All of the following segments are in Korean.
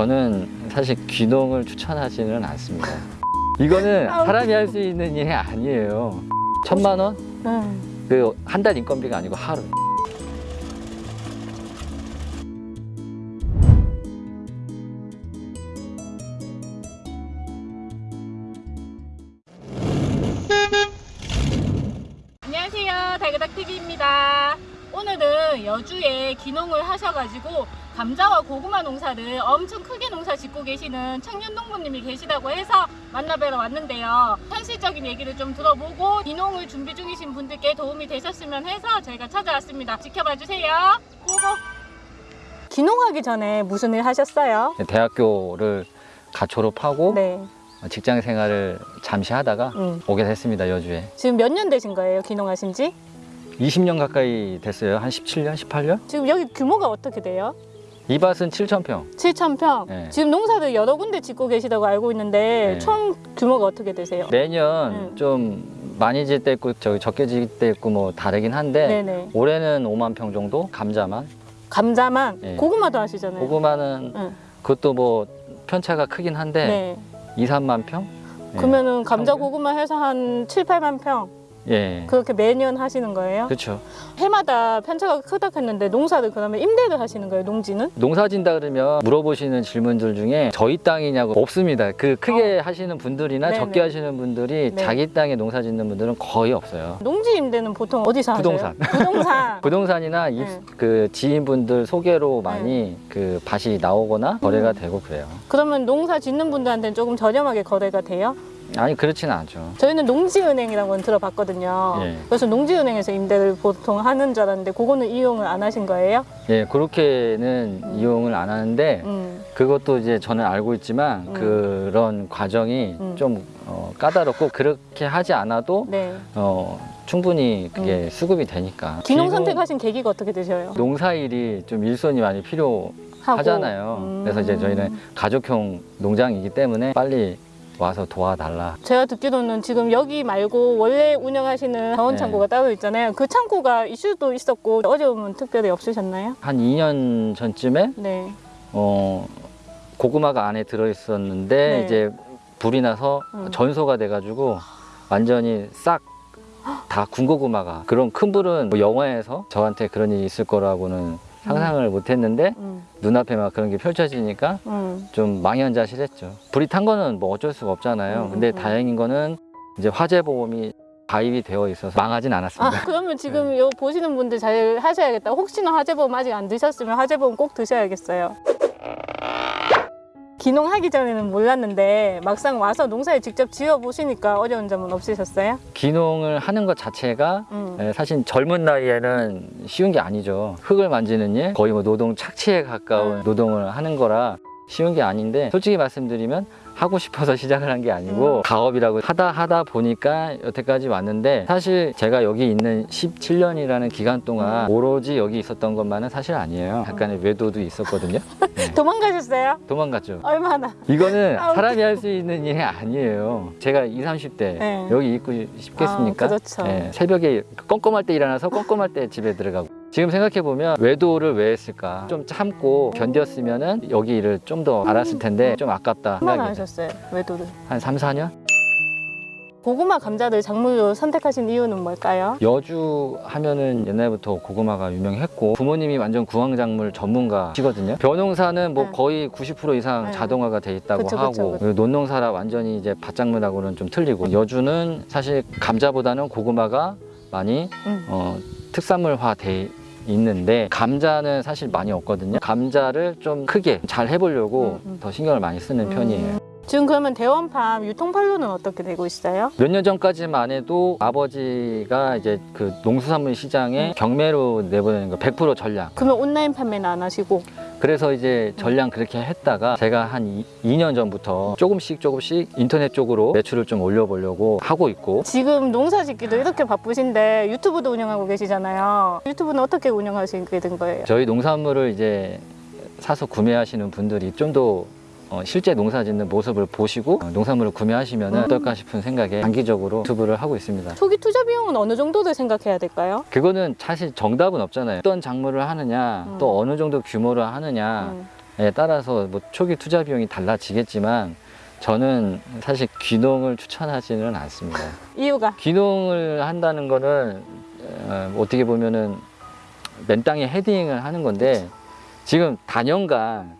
저는 사실 귀농을 추천하지는 않습니다. 이거는 사람이 할 수 있는 일이 아니에요. 천만 원? 음. 그한 달 인건비가 아니고 하루. 안녕하세요 달그닥TV입니다 오늘은 여주에 기농을 하셔가지고 감자와 고구마 농사를 엄청 크게 농사 짓고 계시는 청년 농부님이 계시다고 해서 만나뵈러 왔는데요 현실적인 얘기를 좀 들어보고 기농을 준비 중이신 분들께 도움이 되셨으면 해서 저희가 찾아왔습니다 지켜봐 주세요 고고 기농하기 전에 무슨 일 하셨어요? 대학교를 갓 졸업하고 네 직장 생활을 잠시 하다가 음. 오게 됐습니다, 여주에. 지금 몇 년 되신 거예요 기농하신 지? 20년 가까이 됐어요. 한 17년, 18년? 지금 여기 규모가 어떻게 돼요? 이 밭은 7,000평. 7,000평. 네. 지금 농사를 여러 군데 짓고 계시다고 알고 있는데 네. 총 규모가 어떻게 되세요? 매년 음. 좀 많이 질 때 있고 저기 적게 질 때 있고 뭐 다르긴 한데 네네. 올해는 5만 평 정도 감자만 감자만 네. 고구마도 하시잖아요. 고구마는 응. 그것도 뭐 편차가 크긴 한데 네. 2, 3만 평? 예. 그러면은 감자 평균? 고구마 해서 한 7, 8만 평 예. 그렇게 매년 하시는 거예요? 그렇죠. 해마다 편차가 크다 했는데 농사를 그러면 임대를 하시는 거예요, 농지는? 농사 진다 그러면 물어보시는 질문들 중에 저희 땅이냐고 없습니다. 그 크게 하시는 분들이나 어. 네네. 적게 하시는 분들이 네. 자기 땅에 농사 짓는 분들은 거의 없어요. 농지 임대는 보통 어디서 하세요? 부동산. 부동산. 부동산이나 입- 네. 그 지인분들 소개로 많이 그 밭이 나오거나 거래가 음. 되고 그래요. 그러면 농사 짓는 분들한테는 조금 저렴하게 거래가 돼요? 아니 그렇지는 않죠. 저희는 농지은행이라고 들어봤거든요. 예. 그래서 농지은행에서 임대를 보통 하는 줄 알았는데 그거는 이용을 안 하신 거예요? 예, 그렇게는 음. 이용을 안 하는데 음. 그것도 이제 저는 알고 있지만 음. 그런 과정이 음. 좀 어, 까다롭고 그렇게 하지 않아도 네. 어, 충분히 그게 수급이 되니까. 기농 선택하신 계기가 어떻게 되셔요? 농사일이 좀 일손이 많이 필요 하잖아요. 하고. 음. 그래서 이제 저희는 가족형 농장이기 때문에 빨리 와서 도와달라. 제가 듣기로는 지금 여기 말고 원래 운영하시는 자원 네. 창고가 따로 있잖아요. 그 창고가 이슈도 있었고 어려움은 특별히 없으셨나요? 한 2년 전쯤에 네. 어, 고구마가 안에 들어 있었는데 네. 이제 불이 나서 음. 전소가 돼가지고 완전히 싹 다 군고구마가 그런 큰 불은 뭐 영화에서 저한테 그런 일이 있을 거라고는 상상을 못했는데 음. 눈앞에 막 그런 게 펼쳐지니까 음. 좀 망연자실했죠. 불이 탄 거는 뭐 어쩔 수가 없잖아요. 음, 근데 음. 다행인 거는 이제 화재 보험이 가입이 되어 있어서 망하진 않았습니다. 아, 그러면 지금 네. 요 보시는 분들 잘 하셔야겠다. 혹시나 화재보험 아직 안 드셨으면 화재보험 꼭 드셔야겠어요. 기농하기 전에는 몰랐는데 막상 와서 농사를 직접 지어 보시니까 어려운 점은 없으셨어요? 기농을 하는 것 자체가 음. 예, 사실 젊은 나이에는 쉬운 게 아니죠. 흙을 만지는 일, 거의 뭐 노동 착취에 가까운 음. 노동을 하는 거라 쉬운 게 아닌데 솔직히 말씀드리면 하고 싶어서 시작을 한 게 아니고 음. 가업이라고 하다 하다 보니까 여태까지 왔는데 사실 제가 여기 있는 17년이라는 기간 동안 음. 오로지 여기 있었던 것만은 사실 아니에요. 약간의 외도도 있었거든요. 네. 도망가셨어요? 도망갔죠. 얼마나? 이거는 아, 사람이 할 수 있는 일이 아니에요. 제가 20, 30대 네. 여기 있고 싶겠습니까? 아, 그렇죠. 예, 새벽에 껌껌할 때 일어나서 껌껌할 때 집에 들어가고 지금 생각해 보면 외도를 왜 했을까? 좀 참고 견뎠으면 은 여기 일을 좀 더 알았을 텐데 좀 아깝다 얼마나 하셨어요? 외도를? 한 3, 4년? 고구마 감자를 작물로 선택하신 이유는 뭘까요? 여주 하면은 옛날부터 고구마가 유명했고 부모님이 완전 구황작물 전문가시거든요. 벼농사는 뭐 네. 거의 90% 이상 네. 자동화가 돼 있다고 그쵸, 하고 그쵸, 그쵸. 논농사라 완전히 이제 밭작물하고는 좀 틀리고 여주는 사실 감자보다는 고구마가 많이 음. 어, 특산물화 돼 있는데 감자는 사실 많이 없거든요. 감자를 좀 크게 잘 해보려고 음, 음. 더 신경을 많이 쓰는 편이에요. 음. 지금 그러면 대원팜 유통판로는 어떻게 되고 있어요? 몇 년 전까지만 해도 아버지가 이제 그 농수산물 시장에 경매로 내보내는 거 100% 전량. 그러면 온라인 판매는 안 하시고 그래서 이제 전량 그렇게 했다가 제가 한 2, 년 전부터 조금씩 조금씩 인터넷 쪽으로 매출을 좀 올려보려고 하고 있고 지금 농사 짓기도 이렇게 바쁘신데 유튜브도 운영하고 계시잖아요. 유튜브는 어떻게 운영하시게 된 거예요? 저희 농산물을 이제 사서 구매하시는 분들이 좀 더 어, 실제 농사 짓는 모습을 보시고 어, 농산물을 구매하시면 음. 어떨까 싶은 생각에 장기적으로 유튜브를 하고 있습니다. 초기 투자 비용은 어느 정도를 생각해야 될까요? 그거는 사실 정답은 없잖아요. 어떤 작물을 하느냐, 음. 또 어느 정도 규모를 하느냐, 음. 따라서 뭐 초기 투자 비용이 달라지겠지만 저는 사실 귀농을 추천하지는 않습니다. 이유가 귀농을 한다는 거는 어, 어떻게 보면은 맨 땅에 헤딩을 하는 건데 지금 단연간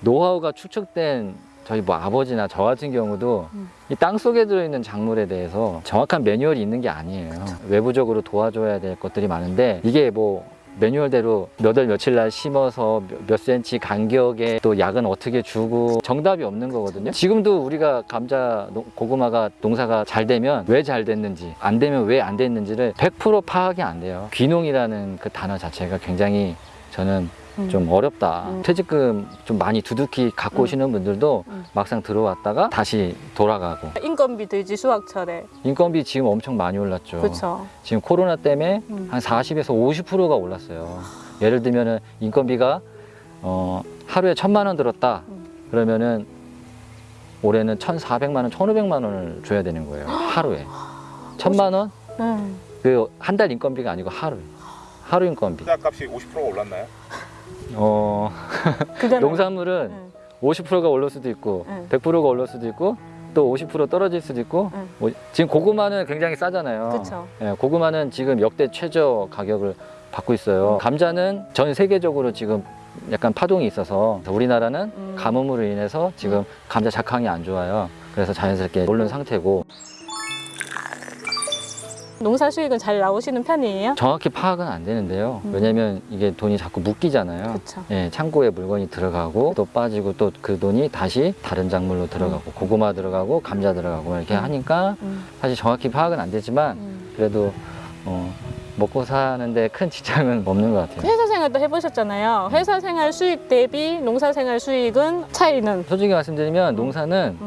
노하우가 축적된 저희 뭐 아버지나 저 같은 경우도 음. 이 땅 속에 들어있는 작물에 대해서 정확한 매뉴얼이 있는 게 아니에요. 외부적으로 도와줘야 될 것들이 많은데 이게 뭐 매뉴얼대로 몇 월 며칠 날 심어서 몇, 몇 센치 간격에 또 약은 어떻게 주고 정답이 없는 거거든요. 지금도 우리가 감자, 농- 고구마가 농사가 잘 되면 왜 잘 됐는지 안 되면 왜 안 됐는지를 100% 파악이 안 돼요. 귀농이라는 그 단어 자체가 굉장히 저는 음. 좀 어렵다. 음. 퇴직금 좀 많이 두둑히 갖고 음. 오시는 분들도 음. 막상 들어왔다가 다시 돌아가고 인건비 들지 수학철에 인건비 지금 엄청 많이 올랐죠. 그렇죠. 지금 코로나 때문에 음. 한 40에서 50%가 올랐어요. 예를 들면 은 인건비가 어, 하루에 천만 원 들었다. 음. 그러면은 올해는 1,400만 원, 1,500만 원을 줘야 되는 거예요. 하루에. 천만 원? 음. 그한 달 인건비가 아니고 하루. 하루 인건비. 투자 값이 50%가 올랐나요? 어, 농산물은 음. 50%가 올릴 수도 있고 응. 100%가 올릴 수도 있고 또 50% 떨어질 수도 있고 응. 뭐 지금 고구마는 굉장히 싸잖아요. 예, 고구마는 지금 역대 최저 가격을 받고 있어요. 감자는 전 세계적으로 지금 약간 파동이 있어서 우리나라는 음. 가뭄으로 인해서 지금 감자 작황이 안 좋아요. 그래서 자연스럽게 오른 상태고 농사 수익은 잘 나오시는 편이에요? 정확히 파악은 안 되는데요. 음. 왜냐면 이게 돈이 자꾸 묶이잖아요. 예, 창고에 물건이 들어가고 또 빠지고 또 그 돈이 다시 다른 작물로 들어가고 고구마 들어가고 감자 들어가고 이렇게 음. 하니까 음. 사실 정확히 파악은 안 되지만 음. 그래도 어, 먹고 사는데 큰 지장은 없는 것 같아요. 회사 생활도 해보셨잖아요. 회사 생활 수익 대비 농사 생활 수익은 차이는 솔직히 말씀드리면 농사는 음.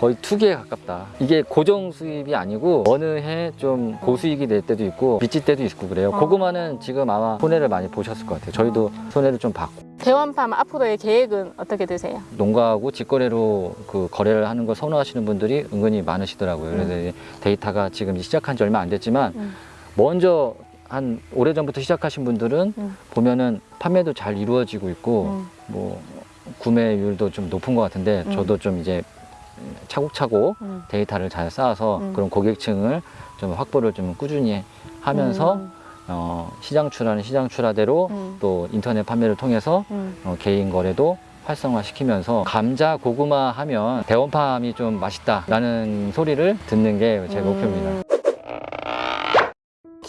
거의 투기에 가깝다. 이게 고정 수입이 아니고 어느 해 좀 고수익이 될 때도 있고 빚질 때도 있고 그래요. 어. 고구마는 지금 아마 손해를 많이 보셨을 것 같아요. 저희도 손해를 좀 봤고 대원팜 앞으로의 계획은 어떻게 되세요? 농가하고 직거래로 그 거래를 하는 걸 선호하시는 분들이 은근히 많으시더라고요. 그래서 이제 데이터가 지금 시작한 지 얼마 안 됐지만 음. 먼저 한 오래전부터 시작하신 분들은 음. 보면은 판매도 잘 이루어지고 있고 음. 뭐 구매율도 좀 높은 것 같은데 음. 저도 좀 이제 차곡차곡 음. 데이터를 잘 쌓아서 음. 그런 고객층을 좀 확보를 좀 꾸준히 하면서 음. 어, 시장 출하는 시장 출하대로 음. 또 인터넷 판매를 통해서 음. 어, 개인 거래도 활성화시키면서 감자 고구마 하면 대원팜이 좀 맛있다라는 소리를 듣는 게제 음. 목표입니다.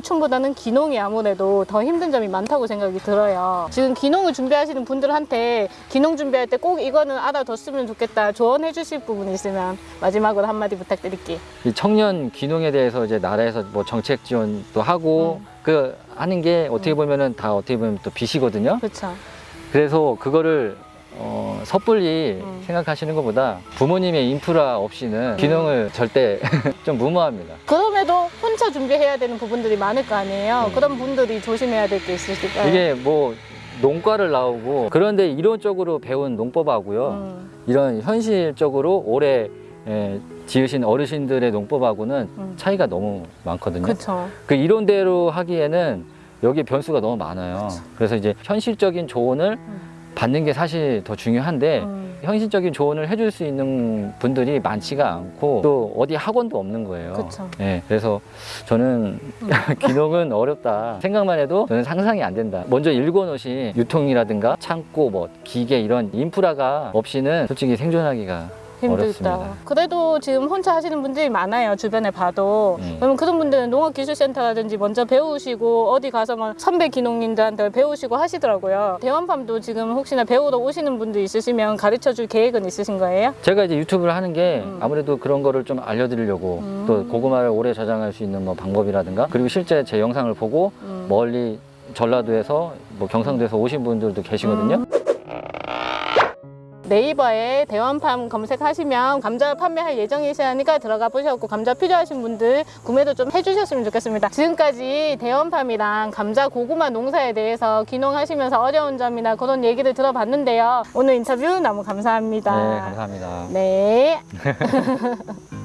기촌보다는 기농이 아무래도 더 힘든 점이 많다고 생각이 들어요. 지금 기농을 준비하시는 분들한테 기농 준비할 때 꼭 이거는 알아뒀으면 좋겠다 조언해 주실 부분이 있으면 마지막으로 한마디 부탁드릴게요. 이 청년 귀농에 대해서 이제 나라에서 뭐 정책 지원도 하고 음. 그 하는 게 어떻게 보면은 다 어떻게 보면 또 빚이거든요. 그렇죠. 그래서 그거를 어, 섣불리 음. 생각하시는 것보다 부모님의 인프라 없이는 귀농을 절대 좀 무모합니다. 혼자 준비해야 되는 부분들이 많을 거 아니에요. 음. 그런 분들이 조심해야 될 게 있으실까요? 이게 뭐 농과를 나오고 그런데 이론적으로 배운 농법하고요. 음, 이런 현실적으로 오래 에, 지으신 어르신들의 농법하고는 음. 차이가 너무 많거든요. 그렇죠. 그 이론대로 하기에는 여기 변수가 너무 많아요. 그래서 이제 현실적인 조언을 음. 받는 게 사실 더 중요한데 음, 현실적인 조언을 해줄 수 있는 분들이 많지가 않고 또 어디 학원도 없는 거예요. 그쵸. 네, 그래서 저는 귀농은 어렵다. 생각만 해도 저는 상상이 안 된다. 먼저 읽어놓으신 유통이라든가 창고, 뭐 기계 이런 인프라가 없이는 솔직히 생존하기가 힘들다. 어렵습니다. 그래도 지금 혼자 하시는 분들이 많아요. 주변에 봐도. 음. 그러면 그런 분들은 농업기술센터라든지 먼저 배우시고 어디 가서 막 선배 기농인들한테 배우시고 하시더라고요. 대원팜도 지금 혹시나 배우러 오시는 분들 있으시면 가르쳐 줄 계획은 있으신 거예요? 제가 이제 유튜브를 하는 게 음. 아무래도 그런 거를 좀 알려드리려고 음. 또 고구마를 오래 저장할 수 있는 뭐 방법이라든가 그리고 실제 제 영상을 보고 음. 멀리 전라도에서 뭐 경상도에서 오신 분들도 계시거든요. 음. 네이버에 대원팜 검색하시면 감자 판매할 예정이시니까 들어가 보셨고 감자 필요하신 분들 구매도 좀 해주셨으면 좋겠습니다. 지금까지 대원팜이랑 감자 고구마 농사에 대해서 귀농하시면서 어려운 점이나 그런 얘기를 들어봤는데요. 오늘 인터뷰 너무 감사합니다. 네, 감사합니다. 네.